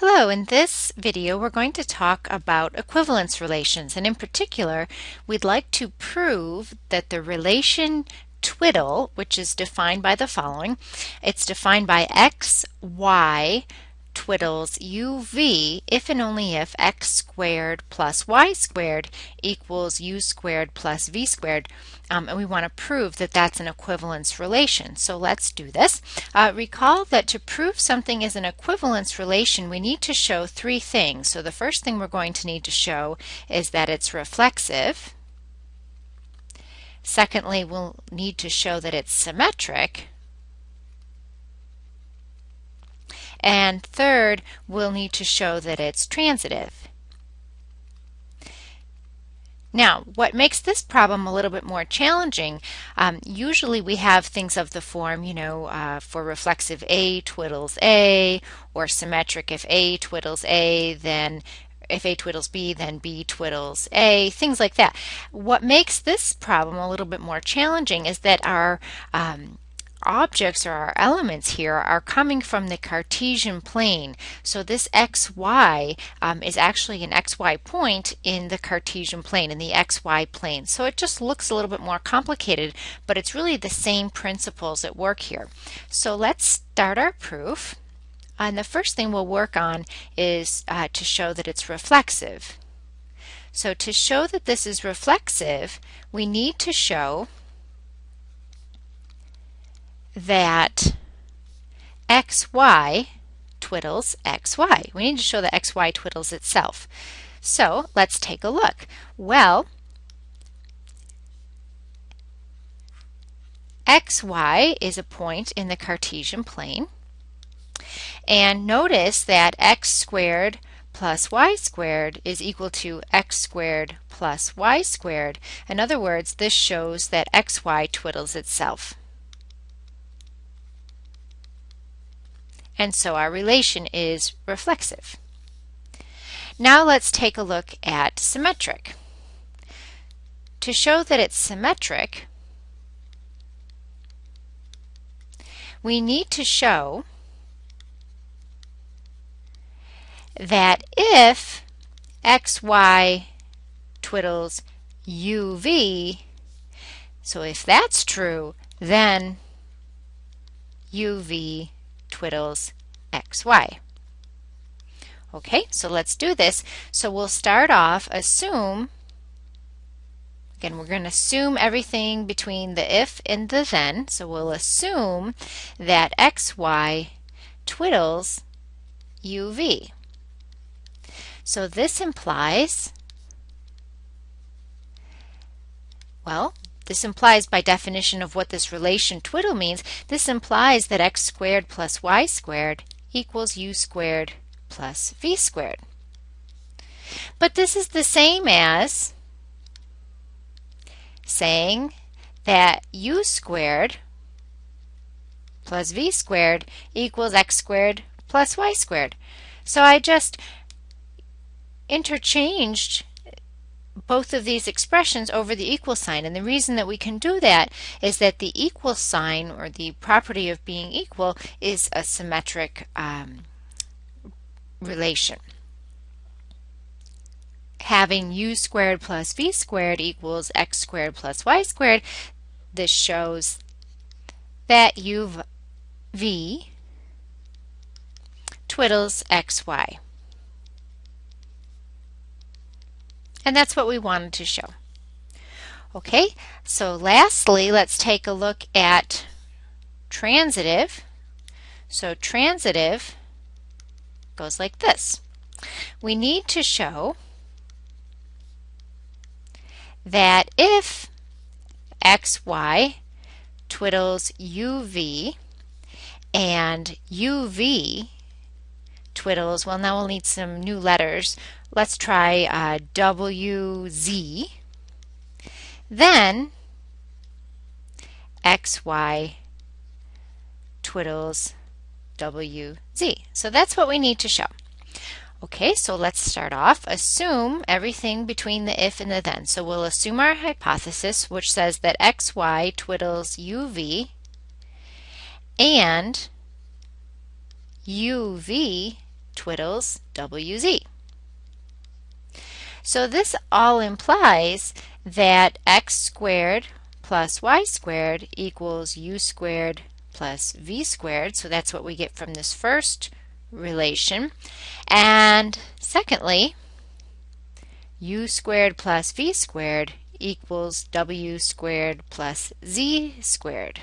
Hello, in this video we're going to talk about equivalence relations and in particular we'd like to prove that the relation twiddle, which is defined by the following, it's defined by x, y, twiddles uv if and only if x squared plus y squared equals u squared plus v squared. Um, and we want to prove that that's an equivalence relation. So let's do this. Uh, recall that to prove something is an equivalence relation, we need to show three things. So the first thing we're going to need to show is that it's reflexive. Secondly, we'll need to show that it's symmetric. And third, we'll need to show that it's transitive. Now, what makes this problem a little bit more challenging, um, usually we have things of the form, you know, uh, for reflexive A twiddles A, or symmetric if A twiddles A, then if A twiddles B, then B twiddles A, things like that. What makes this problem a little bit more challenging is that our um, objects or our elements here are coming from the Cartesian plane. So this xy um, is actually an xy point in the Cartesian plane, in the xy plane. So it just looks a little bit more complicated, but it's really the same principles at work here. So let's start our proof. And the first thing we'll work on is uh, to show that it's reflexive. So to show that this is reflexive, we need to show that xy twiddles xy. We need to show that xy twiddles itself. So let's take a look. Well, xy is a point in the Cartesian plane. And notice that x squared plus y squared is equal to x squared plus y squared. In other words, this shows that xy twiddles itself. And so our relation is reflexive. Now let's take a look at symmetric. To show that it's symmetric, we need to show that if xy twiddles uv, so if that's true, then uv twiddles xy. Okay, so let's do this. So we'll start off, assume, again, we're going to assume everything between the if and the then. So we'll assume that xy twiddles uv. So this implies, well, this implies by definition of what this relation twiddle means, this implies that x squared plus y squared equals u squared plus v squared. But this is the same as saying that u squared plus v squared equals x squared plus y squared. So I just interchanged both of these expressions over the equal sign. And the reason that we can do that is that the equal sign, or the property of being equal, is a symmetric um, relation. Having u squared plus v squared equals x squared plus y squared, this shows that u v twiddles xy. And that's what we wanted to show. Okay, so lastly, let's take a look at transitive. So transitive goes like this. We need to show that if xy twiddles uv and uv twiddles, well now we'll need some new letters, Let's try uh, WZ. Then XY twiddles WZ. So that's what we need to show. Okay, so let's start off. Assume everything between the if and the then. So we'll assume our hypothesis, which says that xy twiddles uv and uv twiddles wz. So this all implies that x squared plus y squared equals u squared plus v squared. So that's what we get from this first relation. And secondly, u squared plus v squared equals w squared plus z squared.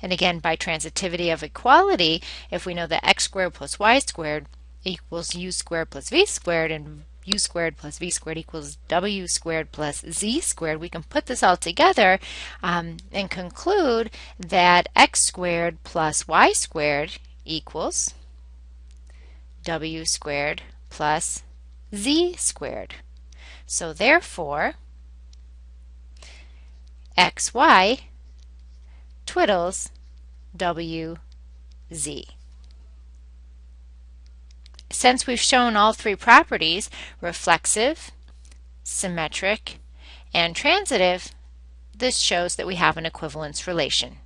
And again, by transitivity of equality, if we know that x squared plus y squared equals u squared plus v squared and u squared plus v squared equals w squared plus z squared, we can put this all together um, and conclude that x squared plus y squared equals w squared plus z squared. So therefore, xy twiddles wz. Since we've shown all three properties, reflexive, symmetric, and transitive, this shows that we have an equivalence relation.